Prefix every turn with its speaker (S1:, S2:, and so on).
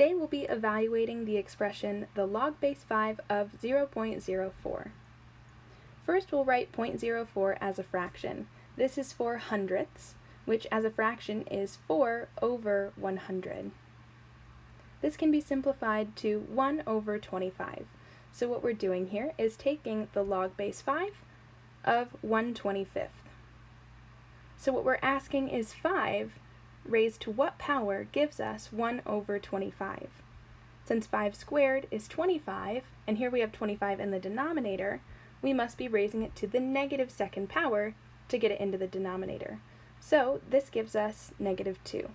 S1: Today we'll be evaluating the expression the log base 5 of 0.04. First we'll write 0.04 as a fraction. This is for hundredths, which as a fraction is 4 over 100. This can be simplified to 1 over 25. So what we're doing here is taking the log base 5 of 1 25th. So what we're asking is 5 raised to what power gives us 1 over 25. Since 5 squared is 25, and here we have 25 in the denominator, we must be raising it to the negative second power to get it into the denominator. So this gives us negative 2.